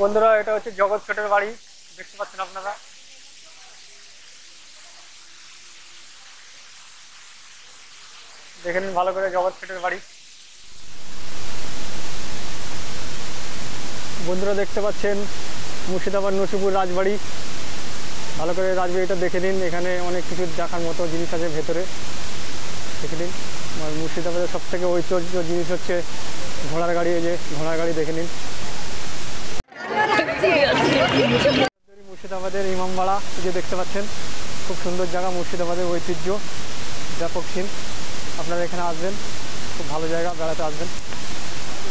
বন্ধুরা, এটা হচ্ছে জগৎ ছোটের বাড়ি। দেখতে পাচ্ছেন আপনারা। দেখে নিন ভালো করে জগৎ ছোটের বাড়ি। বন্ধুরা, দেখতে পাচ্ছেন মুর্শিদাবাদ নসিপুর রাজবাড়ি। ভালো করে রাজবাড়িটা দেখে নিন। এখানে অনেক কিছু দেখার মতো জিনিস আছে ভেতরে। দেখে নিন। মুর্শিদাবাদের সব থেকে ঐতিহ্য জিনিস হচ্ছে ঘোড়ার গাড়ি, এই যে ঘোড়ার গাড়ি দেখে নিন। ইমামবাড়া যে দেখতে পাচ্ছেন, খুব সুন্দর জায়গা, মুর্শিদাবাদের ঐতিহ্য, ব্যাপক সিন আপনারা এখানে আসবেন, খুব ভালো জায়গা, বেড়াতে আসবেন।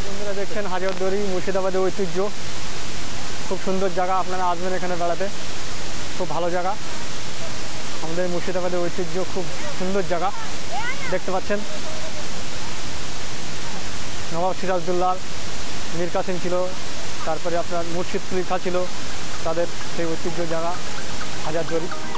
বন্ধুরা দেখছেন, হাজারদুয়ারি, মুর্শিদাবাদের ঐতিহ্য, খুব সুন্দর জায়গা, আপনারা আসবেন এখানে বেড়াতে। খুব ভালো জায়গা। আমাদের মুর্শিদাবাদের ঐতিহ্য, খুব সুন্দর জায়গা। দেখতে পাচ্ছেন, নবাব সিরাজদুল্লাহ, মীর কাসিম ছিল, তারপরে আপনার মুর্শিদ খা ছিল, তাদের সেই ঐতিহ্য জায়গা। হাজারদুয়ারি नाम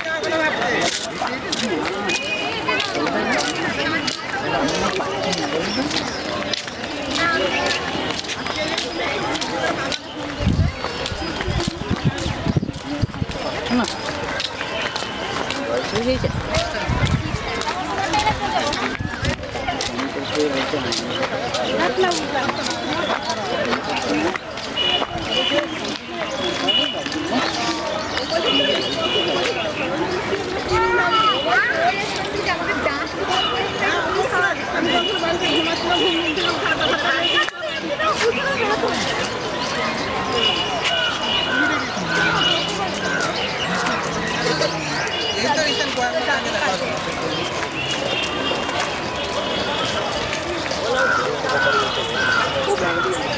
ella.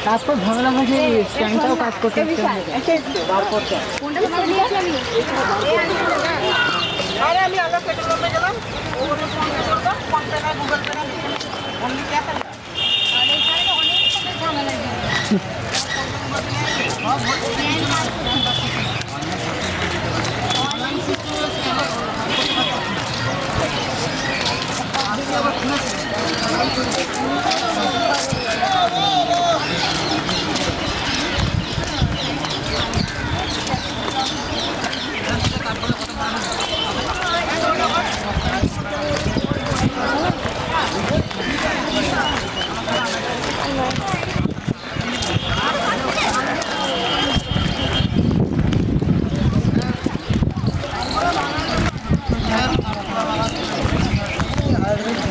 তারপর ঝামেলা হয়েছে স্ট্যান্ডটাও কাজ করতে আরে আমি আলাদা পেটে করতে গেলাম ওগুলো ফোন পে না গুগল পে না অনলি ক্যাশ やった!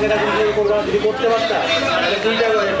যদি না থাকে তাহলে তুমি করবে না যদি করতে পারতা তাহলে দুইটা হয়ে যেত